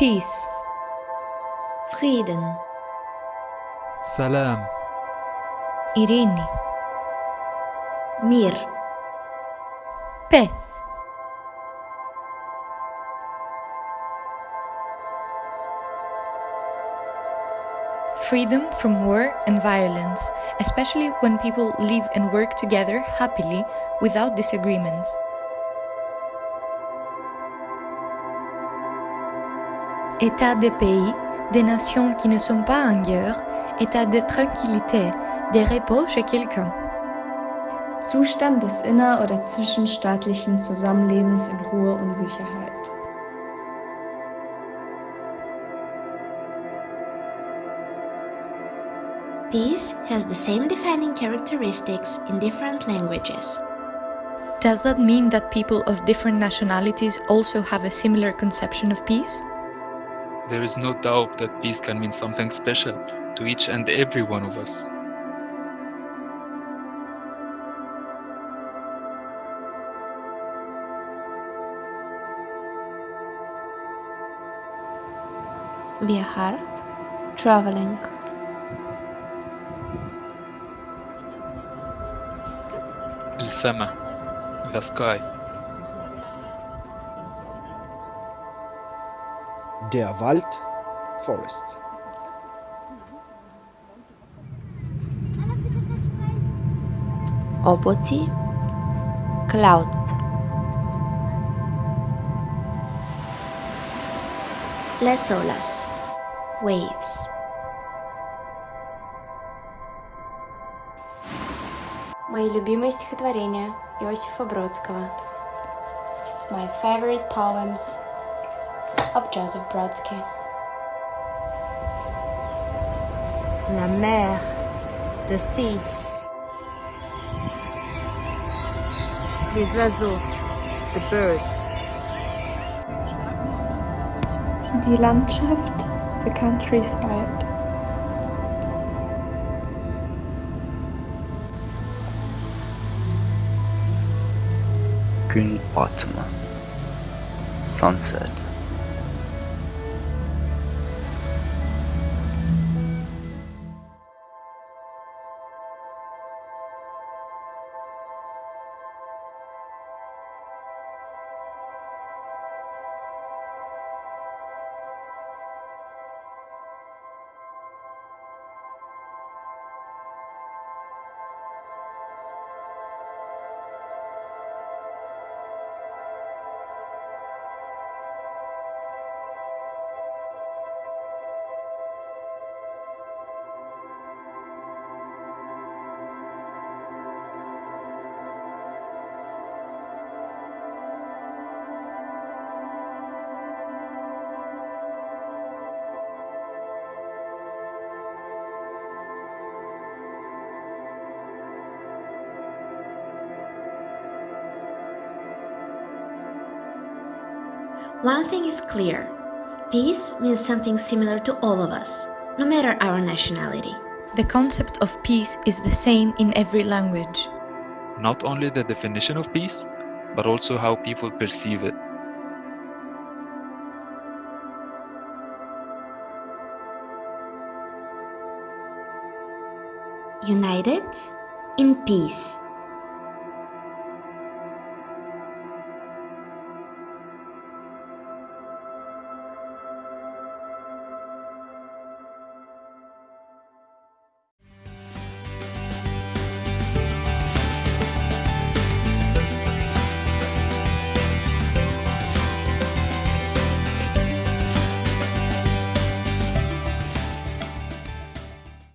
Peace. Frieden. Salam. Irene. Mir. P. freedom from war and violence, especially when people live and work together happily without disagreements. État des pays, des nations qui ne sont pas en guerre, état de tranquillité, de repos chez quelqu'un. Zustand des inner- oder zwischenstaatlichen Zusammenlebens in Ruhe und Sicherheit. Peace has the same defining characteristics in different languages. Does that mean that people of different nationalities also have a similar conception of peace? There is no doubt that peace can mean something special to each and every one of us. Viajar. Traveling. السماء the sky Der Wald, forest. Облаці. Clouds. Las olas. Waves. Мои любимые стихотворения Иосифа Бродского. My favorite poems of Joseph Brodsky. La mer. The sea. Les oiseaux. The birds. Die Landschaft, the countryside. Gün batımı. Sunset. One thing is clear peace means something similar to all of us, no matter our nationality. The concept of peace is the same in every language. not only the definition of peace but also how people perceive it United in peace.